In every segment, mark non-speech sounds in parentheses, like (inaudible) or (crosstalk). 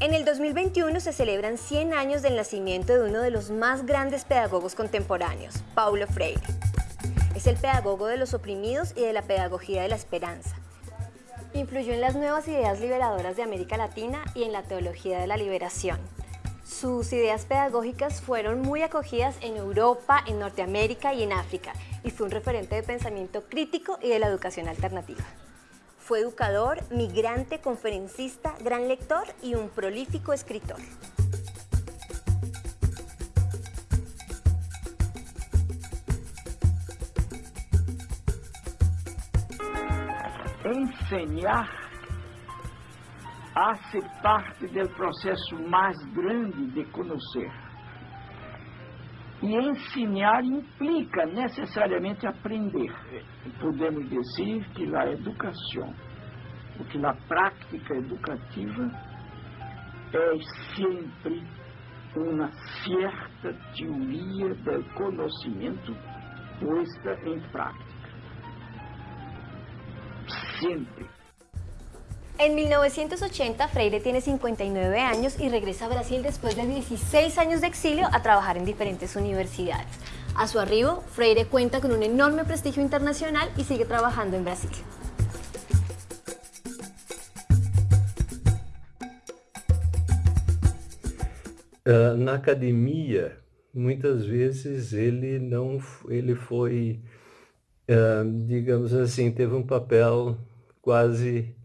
En el 2021 se celebran 100 años del nacimiento de uno de los más grandes pedagogos contemporáneos, Paulo Freire. Es el pedagogo de los oprimidos y de la pedagogía de la esperanza. Influyó en las nuevas ideas liberadoras de América Latina y en la teología de la liberación. Sus ideas pedagógicas fueron muy acogidas en Europa, en Norteamérica y en África, y fue un referente de pensamiento crítico y de la educación alternativa. Fue educador, migrante, conferencista, gran lector y un prolífico escritor. Enseñar hace parte del proceso más grande de conocer. E ensinar implica necessariamente aprender. Podemos dizer que a educação, ou que a prática educativa é sempre uma certa teoria do conhecimento posta em prática. Sempre. En 1980, Freire tiene 59 años y regresa a Brasil después de 16 años de exilio a trabajar en diferentes universidades. A su arribo, Freire cuenta con un enorme prestigio internacional y sigue trabajando en Brasil. Uh, na academia, muitas vezes ele não, foi, uh, digamos assim, teve um papel quase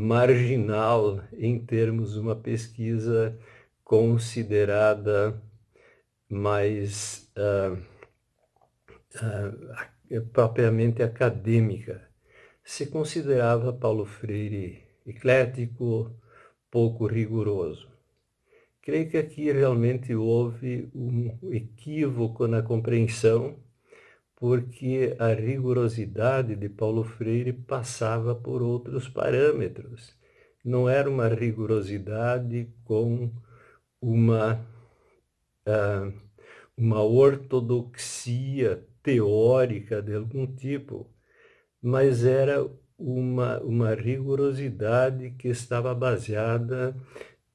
marginal em termos de uma pesquisa considerada mais uh, uh, propriamente acadêmica. Se considerava Paulo Freire eclético, pouco rigoroso. Creio que aqui realmente houve um equívoco na compreensão porque a rigorosidade de Paulo Freire passava por outros parâmetros. Não era uma rigorosidade com uma, uh, uma ortodoxia teórica de algum tipo, mas era uma, uma rigorosidade que estava baseada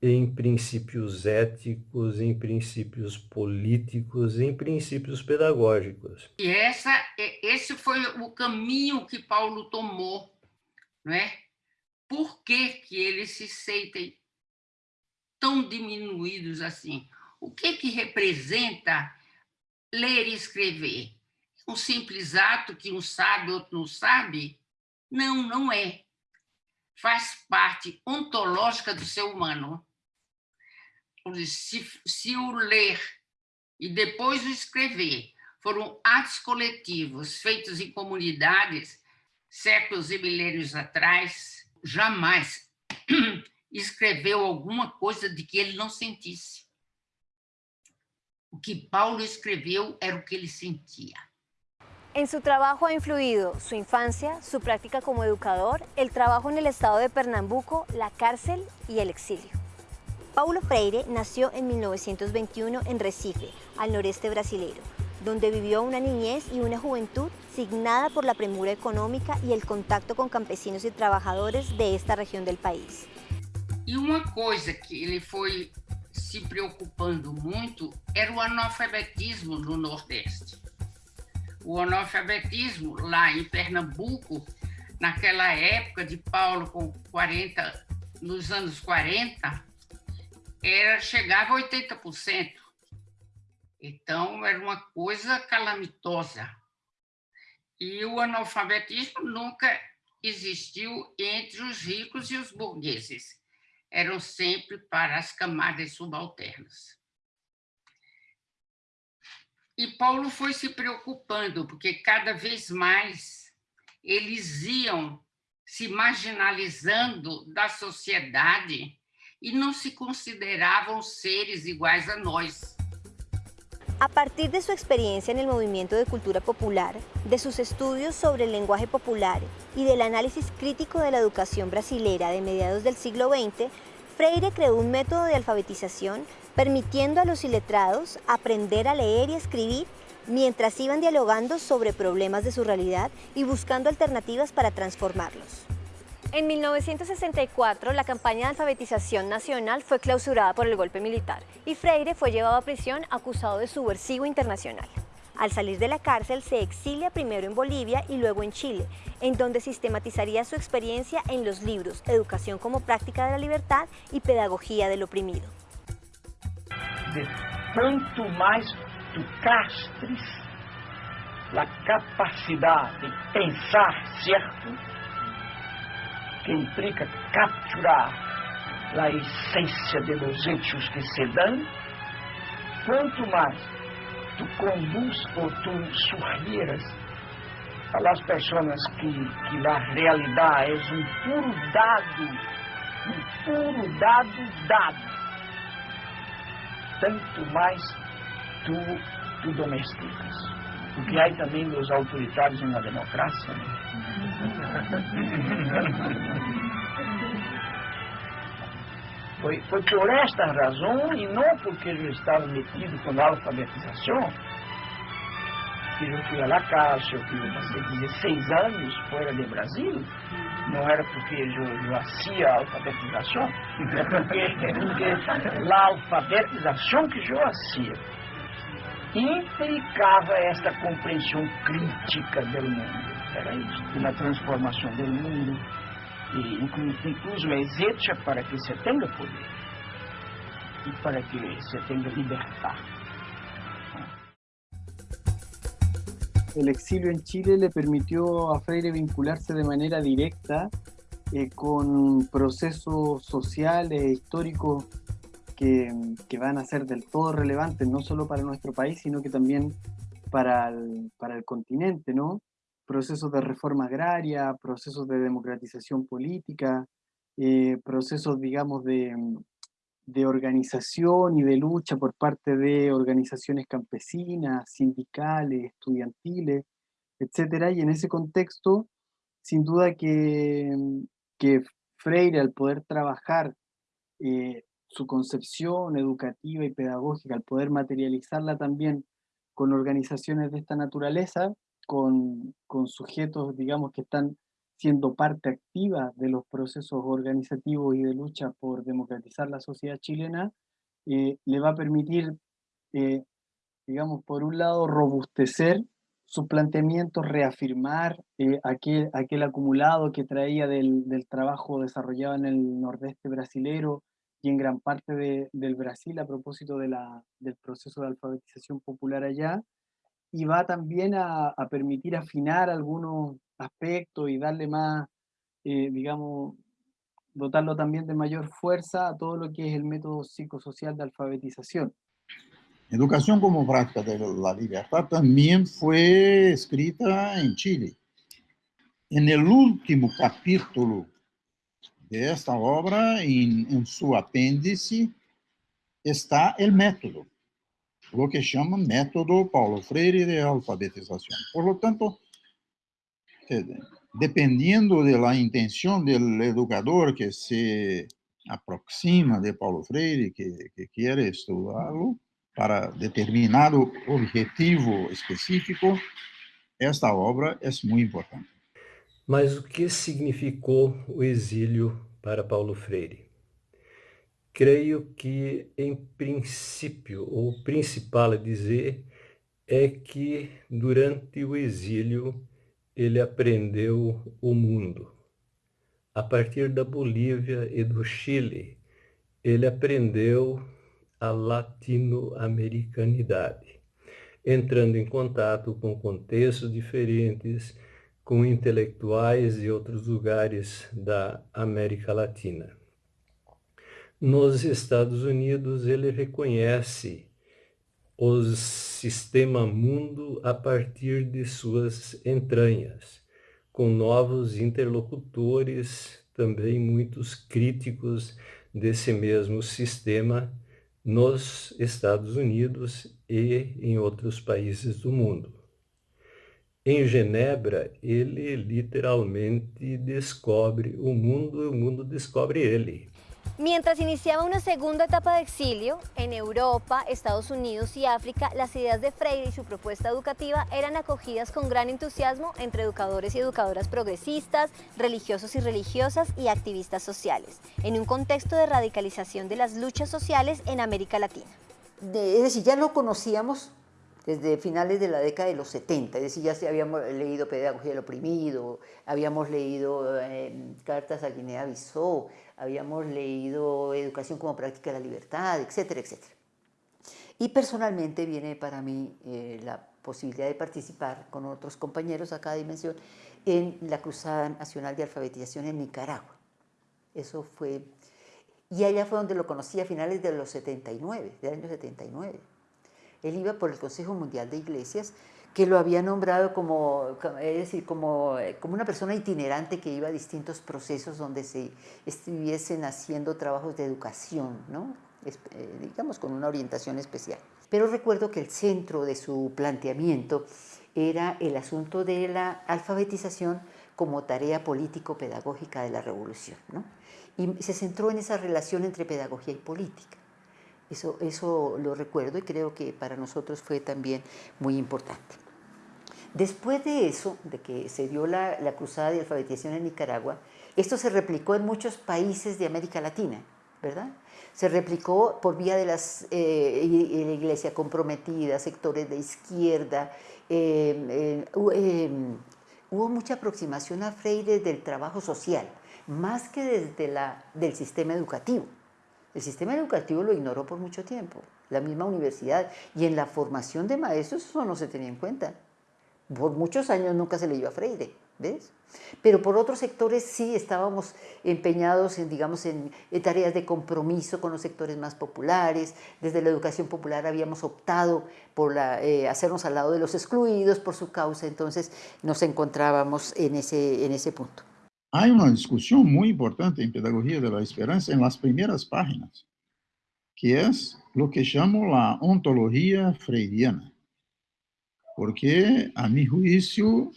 em princípios éticos, em princípios políticos, em princípios pedagógicos. E essa, esse foi o caminho que Paulo tomou, não é? Por que, que eles se sentem tão diminuídos assim? O que, que representa ler e escrever? Um simples ato que um sabe, outro não sabe? Não, não é. Faz parte ontológica do ser humano se, se o ler e depois o escrever foram atos coletivos feitos em comunidades séculos e milênios atrás, jamais (clears throat) escreveu alguma coisa de que ele não sentisse. O que Paulo escreveu era o que ele sentia. En su trabajo ha influido su infancia, su práctica como educador, el trabajo en el estado de Pernambuco, la cárcel y el exilio. Paulo Freire nació en 1921 en Recife, al noreste brasileño, donde vivió una niñez y una juventud signada por la premura económica y el contacto con campesinos y trabajadores de esta región del país. E uma coisa que ele foi se preocupando muito era o analfabetismo no Nordeste. O analfabetismo lá em Pernambuco, naquela época de Paulo com 40, nos anos 40, era, chegava a 80%. Então, era uma coisa calamitosa. E o analfabetismo nunca existiu entre os ricos e os burgueses. Eram sempre para as camadas subalternas. E Paulo foi se preocupando, porque cada vez mais eles iam se marginalizando da sociedade y no se consideraban seres iguales a nosotros. A partir de su experiencia en el movimiento de cultura popular, de sus estudios sobre el lenguaje popular y del análisis crítico de la educación brasilera de mediados del siglo XX, Freire creó un método de alfabetización permitiendo a los iletrados aprender a leer y escribir mientras iban dialogando sobre problemas de su realidad y buscando alternativas para transformarlos. En 1964, la campaña de alfabetización nacional fue clausurada por el golpe militar y Freire fue llevado a prisión acusado de subversivo internacional. Al salir de la cárcel se exilia primero en Bolivia y luego en Chile, en donde sistematizaría su experiencia en los libros Educación como práctica de la libertad y Pedagogía del oprimido. De tanto más tu castres la capacidad de pensar, ¿cierto? Que implica capturar a essência de los hechos que se dão, quanto mais tu conduz ou tu sugieras a las pessoas que, que a realidade é um puro dado, um puro dado dado, tanto mais tu, tu domesticas. Porque há também os autoritários na democracia. Né? (laughs) Foi, foi por esta razão e não porque eu estava metido com a alfabetização que eu fui à la caixa, que eu passei 16 anos fora do Brasil. Não era porque eu, eu hacía a alfabetização, é porque, porque a alfabetização que eu hacía implicava esta compreensão crítica do mundo. Isso, uma transformação do mundo e incluso é para que se tenha poder e para que se tenha libertad. El exilio en Chile le permitió a Freire vincularse de manera directa eh, con procesos sociales e históricos que, que, van a ser del todo relevantes, no solo para nuestro país, sino que también para el, para el continente, ¿no? Procesos de reforma agraria, procesos de democratización política, eh, procesos, digamos, de, de, organización y de lucha por parte de organizaciones campesinas, sindicales, estudiantiles, etc. Y en ese contexto, sin duda que, que Freire, al poder trabajar eh, su concepción educativa y pedagógica, al poder materializarla también con organizaciones de esta naturaleza, con, con sujetos, digamos, que están siendo parte activa de los procesos organizativos y de lucha por democratizar la sociedad chilena, eh, le va a permitir, eh, digamos, por un lado, robustecer sus planteamientos, reafirmar eh, aquel, aquel acumulado que traía del, del, trabajo desarrollado en el nordeste brasilero y en gran parte de, del Brasil a propósito de la, del proceso de alfabetización popular allá, y va también a, a, permitir afinar algunos aspectos y darle más, eh, digamos, dotarlo también de mayor fuerza a todo lo que es el método psicosocial de alfabetización. Educación como práctica de la libertad también fue escrita en Chile. En el último capítulo de esta obra, en, en su apéndice, está el método lo que chama método Paulo Freire de alfabetização. Por lo tanto, dependiendo de la intención del educador que se aproxima de Paulo Freire, que, que quiere estudarlo para determinado objetivo específico, esta obra é muito importante. Mas o que significou o exílio para Paulo Freire? Creio que, em princípio, o principal a dizer é que durante o exílio ele aprendeu o mundo. A partir da Bolívia e do Chile, ele aprendeu a latino-americanidade, entrando em contato com contextos diferentes, com intelectuais de outros lugares da América Latina. Nos Estados Unidos, ele reconhece o sistema mundo a partir de suas entranhas, com novos interlocutores, também muitos críticos desse mesmo sistema nos Estados Unidos e em outros países do mundo. Em Genebra, ele literalmente descobre o mundo e o mundo descobre ele. Mientras iniciaba una segunda etapa de exilio, en Europa, Estados Unidos y África, las ideas de Freire y su propuesta educativa eran acogidas con gran entusiasmo entre educadores y educadoras progresistas, religiosos y religiosas y activistas sociales, en un contexto de radicalización de las luchas sociales en América Latina. es decir, ya lo conocíamos desde finales de la década de los 70, es decir, ya habíamos leído Pedagogía del Oprimido, habíamos leído eh, Cartas a Guinea-Bissau, habíamos leído Educación como práctica de la libertad, etcétera, etcétera. Y personalmente viene para mí eh, la posibilidad de participar con otros compañeros a cada dimensión en la Cruzada Nacional de Alfabetización en Nicaragua. Eso fue... Y allá fue donde lo conocí a finales de los 79, del año 79. Él iba por el Consejo Mundial de Iglesias, que lo había nombrado como, es decir, como, como una persona itinerante que iba a distintos procesos donde se estuviesen haciendo trabajos de educación, ¿no? Eh, digamos con una orientación especial. Pero recuerdo que el centro de su planteamiento era el asunto de la alfabetización como tarea político-pedagógica de la revolución. ¿no? Y se centró en esa relación entre pedagogía y política. Eso, eso lo recuerdo y creo que para nosotros fue también muy importante. Después de eso, de que se dio la, cruzada de alfabetización en Nicaragua, esto se replicó en muchos países de América Latina, ¿verdad? Se replicó por vía de las, eh, la iglesia comprometida, sectores de izquierda, eh, eh, hubo mucha aproximación a Freire del trabajo social, más que desde la, del sistema educativo. El sistema educativo lo ignoró por mucho tiempo, la misma universidad, y en la formación de maestros eso no se tenía en cuenta por muchos años nunca se leyó a Freire, ¿ves? Pero por otros sectores sí estábamos empeñados en, digamos, en, tareas de compromiso con los sectores más populares. Desde la educación popular habíamos optado por la, eh, hacernos al lado de los excluidos por su causa, entonces nos encontrábamos en ese, en ese punto. Hay una discusión muy importante en Pedagogía de la Esperanza en las primeras páginas, que es lo que llamo la ontología freiriana porque, a mi juicio,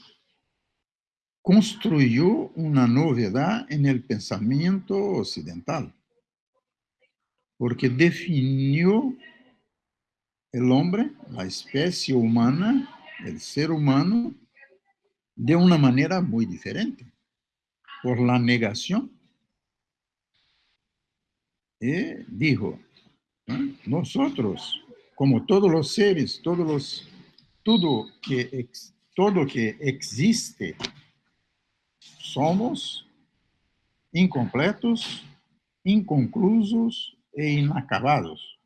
construyó una novedad en el pensamiento occidental, porque definió el hombre, la especie humana, el ser humano, de una manera muy diferente, por la negación. Y dijo, nosotros, como todos los seres, todos los todo que, todo que existe, somos incompletos, inconclusos e inacabados.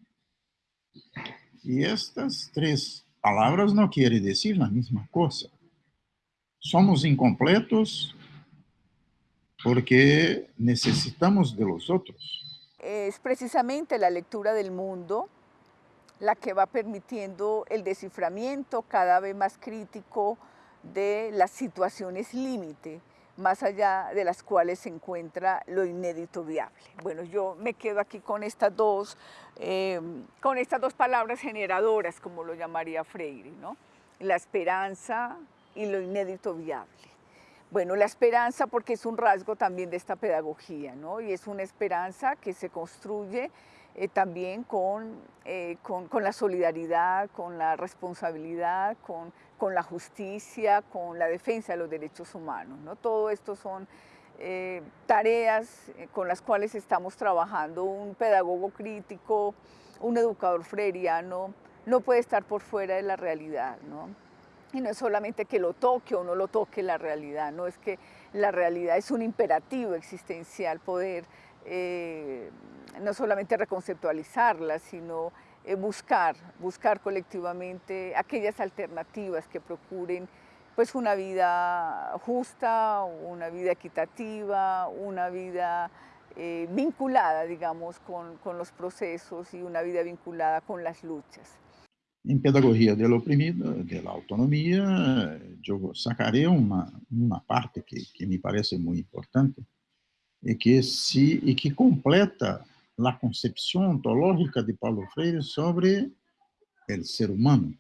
Y estas tres palabras no quieren decir la misma cosa. Somos incompletos porque necesitamos de los otros. Es precisamente la lectura del mundo la que va permitiendo el desciframiento cada vez más crítico de las situaciones límite, más allá de las cuales se encuentra lo inédito viable. Bueno, yo me quedo aquí con estas dos, eh, con estas dos palabras generadoras, como lo llamaría Freire, ¿no? la esperanza y lo inédito viable. Bueno, la esperanza porque es un rasgo también de esta pedagogía, ¿no? y es una esperanza que se construye eh, también eh, con, con, la solidaridad, con la responsabilidad, con, con, la justicia, con la defensa de los derechos humanos. ¿no? Todo esto son eh, tareas con las cuales estamos trabajando. Un pedagogo crítico, un educador freiriano, no puede estar por fuera de la realidad. ¿no? Y no es solamente que lo toque o no lo toque la realidad, no es que la realidad es un imperativo existencial poder eh, no solamente reconceptualizarla, sino eh, buscar, buscar colectivamente aquellas alternativas que procuren pues una vida justa, una vida equitativa, una vida eh, vinculada, digamos, con, con, los procesos y una vida vinculada con las luchas. En Pedagogía del Oprimido, de la Autonomía, yo sacaré una, una parte que, que me parece muy importante, e que, se, e que completa a concepção ontológica de Paulo Freire sobre o ser humano.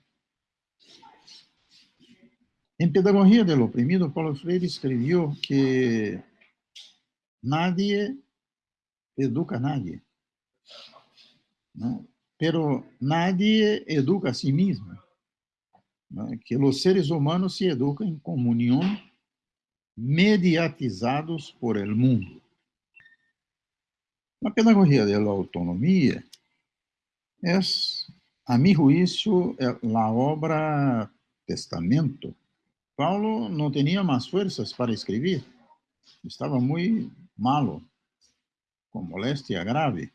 Em Pedagogia do Oprimido, Paulo Freire escreveu que nadie, educa a nadie. ¿no? pero nadie educa a sí mismo. Né? Que os seres humanos se educam em comunhão, mediatizados por el mundo. A pedagogia da autonomia é, a meu juízo, eh, a obra testamento. Paulo não tinha mais forças para escrever, estava muito malo, com moléstia grave.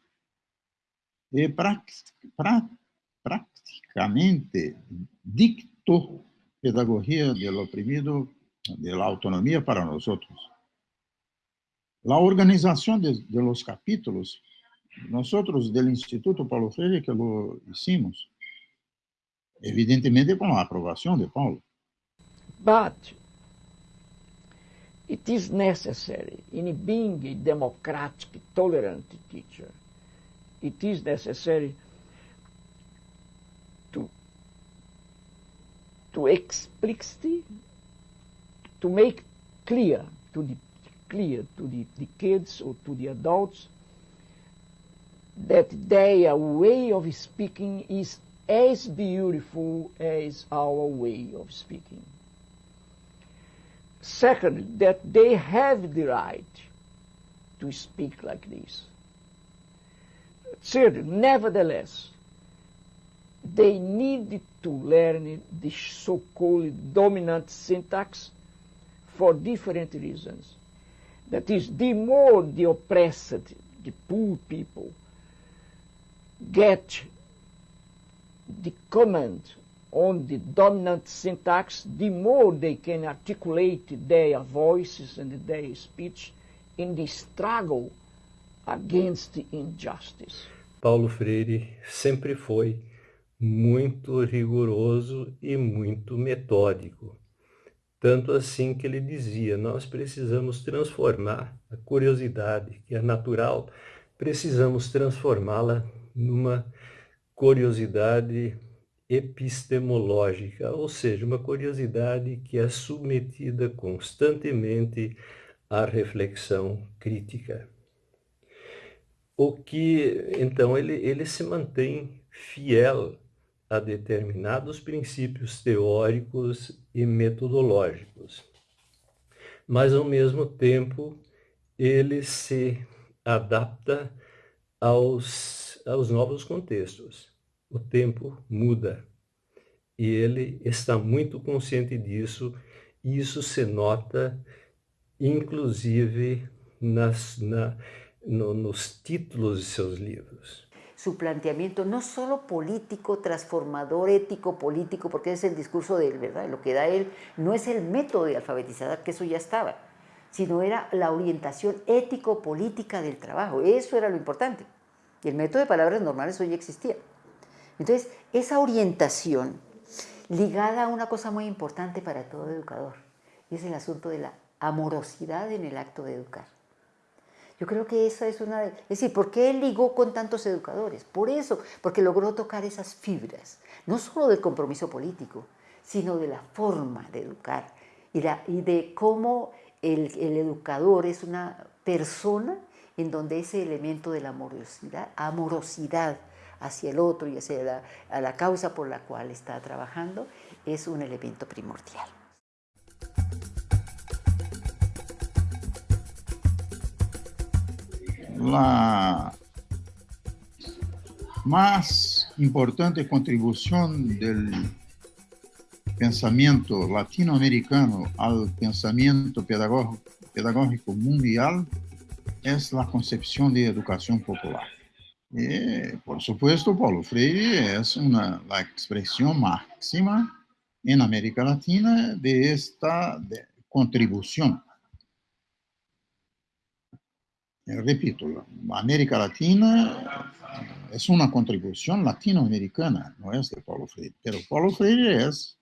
Y prácticamente dictó pedagogía del oprimido, de la autonomía para nosotros. La organización de, los capítulos, nosotros del Instituto Paulo Freire que lo hicimos, evidentemente con la aprobación de Paulo. But it is necessary in being a democratic, tolerant teacher, it is necessary to, to explicitly, to make clear to the clear to the, the kids or to the adults that their way of speaking is as beautiful as our way of speaking. Second, that they have the right to speak like this. Third, nevertheless, they need to learn the so-called dominant syntax for different reasons. That is, the more the oppressed, the poor people, get the command on the dominant syntax, the more they can articulate their voices and their speech in the struggle against injustice. Paulo Freire sempre foi muito rigoroso e muito metódico. Tanto assim que ele dizia, nós precisamos transformar a curiosidade, que é natural, precisamos transformá-la numa curiosidade epistemológica, ou seja, uma curiosidade que é submetida constantemente à reflexão crítica. O que, então, ele, ele se mantém fiel a determinados princípios teóricos e metodológicos. Mas, ao mesmo tempo, ele se adapta aos, aos novos contextos. O tempo muda e ele está muito consciente disso e isso se nota inclusive nas, na, no, nos títulos de seus livros. su planteamiento no solo político, transformador, ético, político, porque es el discurso de él, ¿verdad? Lo que da él no es el método de alfabetizar, que eso ya estaba, sino era la orientación ético-política del trabajo. Eso era lo importante. El método de palabras normales hoy existía. Entonces, esa orientación ligada a una cosa muy importante para todo educador, es el asunto de la amorosidad en el acto de educar. Yo creo que esa es una... Es decir, ¿por qué él ligó con tantos educadores? Por eso, porque logró tocar esas fibras, no solo del compromiso político, sino de la forma de educar y, de cómo el, educador es una persona en donde ese elemento de la amorosidad, amorosidad hacia el otro y hacia la causa por la cual está trabajando es un elemento primordial. La más importante contribución del pensamiento latinoamericano al pensamiento pedagógico, mundial es la concepción de educación popular. Y, por supuesto, Paulo Freire es una, la expresión máxima en América Latina de esta contribución repito, América Latina es una contribución latinoamericana, no es de Paulo Freire, pero Paulo Freire es,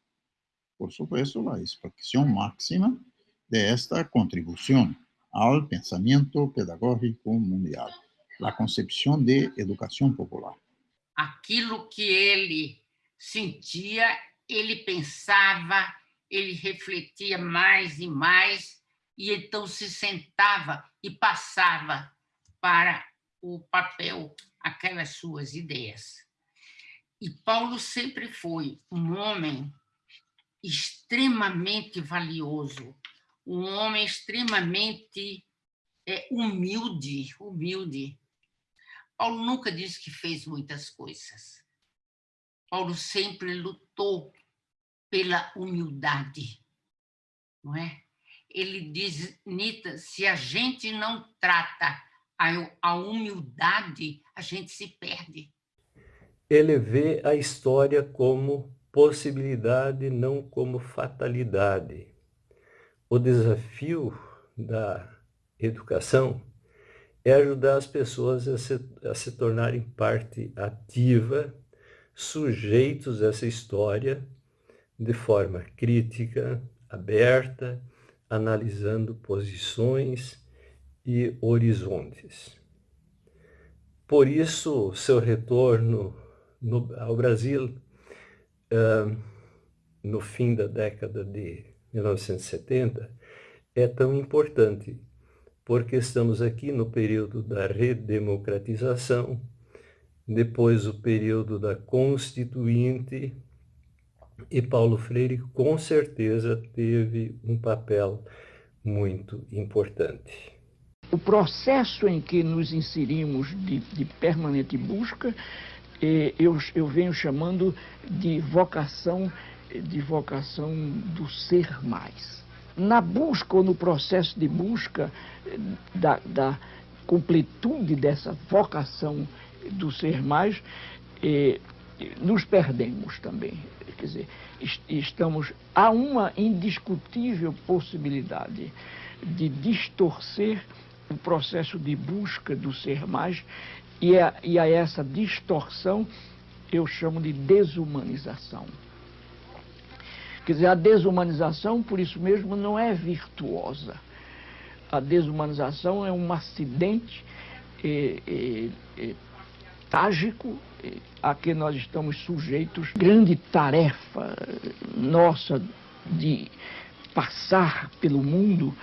por supuesto, la expresión máxima de esta contribución al pensamiento pedagógico mundial, la concepción de educación popular. Aquilo que ele sentia, ele pensava, ele refletia mais e mais, e então se sentava e passava para o papel aquelas suas ideias. E Paulo sempre foi um homem extremamente valioso, um homem extremamente é, humilde, humilde. Paulo nunca disse que fez muitas coisas. Paulo sempre lutou pela humildade, não é? Ele diz, Nita, se a gente não trata a, a humildade, a gente se perde. Ele vê a história como possibilidade, não como fatalidade. O desafio da educação é ajudar as pessoas a se, a se tornarem parte ativa, sujeitos a essa história, de forma crítica, aberta, analisando posições e horizontes. Por isso, seu retorno no, ao Brasil, uh, no fim da década de 1970, é tão importante, porque estamos aqui no período da redemocratização, depois o período da Constituinte, e Paulo Freire com certeza teve um papel muito importante. O processo em que nos inserimos de, de permanente busca eu, eu venho chamando de vocação, de vocação do ser mais. Na busca ou no processo de busca da, da completude dessa vocação do ser mais, eh, nos perdemos também. Quer dizer, estamos há uma indiscutível possibilidade de distorcer o processo de busca do ser mais e a, e a essa distorção eu chamo de desumanização. Quer dizer, a desumanização, por isso mesmo, não é virtuosa. A desumanização é um acidente é, é, é, trágico a que nós estamos sujeitos. Grande tarefa nossa de passar pelo mundo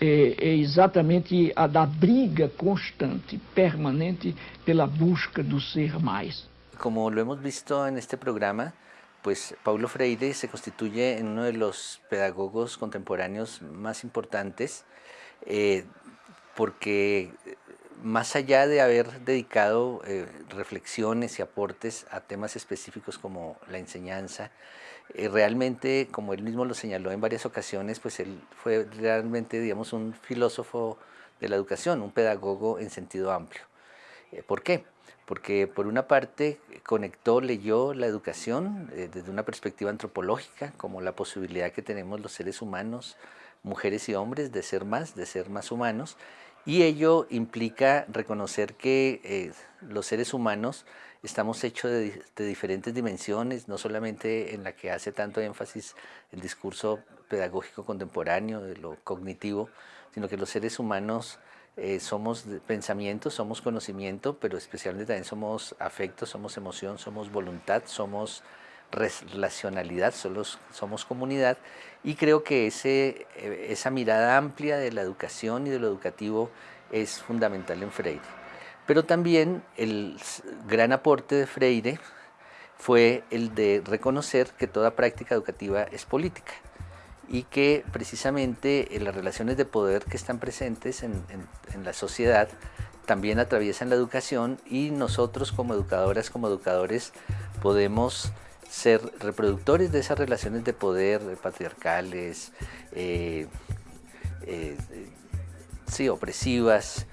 é, é exatamente a da briga constante, permanente, pela busca do ser mais. Como lo hemos visto en este programa, pues Paulo Freire se constituye en uno de los pedagogos contemporáneos más importantes eh, porque más allá de haber dedicado eh, reflexiones y aportes a temas específicos como la enseñanza, eh, realmente, como él mismo lo señaló en varias ocasiones, pues él fue realmente, digamos, un filósofo de la educación, un pedagogo en sentido amplio. Eh, ¿Por qué? Porque por una parte conectó, leyó la educación eh, desde una perspectiva antropológica, como la posibilidad que tenemos los seres humanos, mujeres y hombres, de ser más, de ser más humanos, y ello implica reconocer que los seres humanos estamos hechos de, diferentes dimensiones, no solamente en la que hace tanto énfasis el discurso pedagógico contemporáneo, de lo cognitivo, sino que los seres humanos eh, somos pensamiento, somos conocimiento, pero especialmente también somos afecto, somos emoción, somos voluntad, somos relacionalidad, somos, somos comunidad y creo que ese, eh, esa mirada amplia de la educación y de lo educativo es fundamental en Freire. Pero también el gran aporte de Freire fue el de reconocer que toda práctica educativa es política y que precisamente las relaciones de poder que están presentes en, la sociedad también atraviesan la educación y nosotros como educadoras, como educadores, podemos ser reproductores de esas relaciones de poder patriarcales, eh, eh, sí, opresivas,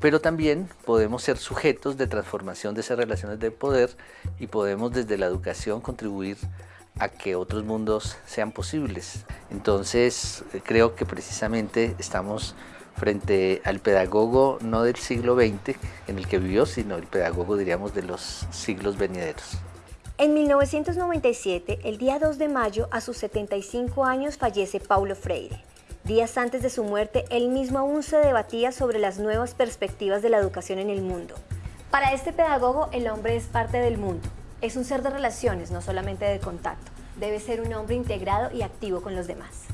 pero también podemos ser sujetos de transformación de esas relaciones de poder y podemos desde la educación contribuir a que otros mundos sean posibles. Entonces creo que precisamente estamos frente al pedagogo no del siglo XX en el que vivió, sino el pedagogo diríamos de los siglos venideros. En 1997, el día 2 de mayo, a sus 75 años, fallece Paulo Freire. Días antes de su muerte, él mismo aún se debatía sobre las nuevas perspectivas de la educación en el mundo. Para este pedagogo, el hombre es parte del mundo. Es un ser de relaciones, no solamente de contacto. Debe ser un hombre integrado y activo con los demás.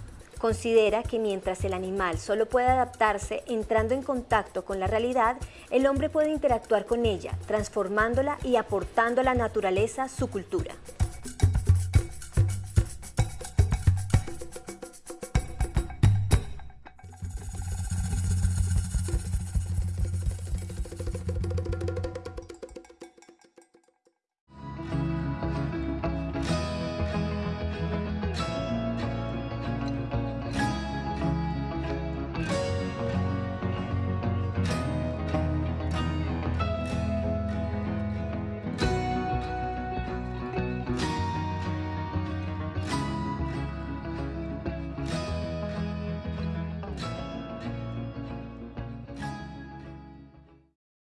Considera que mientras el animal solo puede adaptarse entrando en contacto con la realidad, el hombre puede interactuar con ella, transformándola y aportando a la naturaleza su cultura.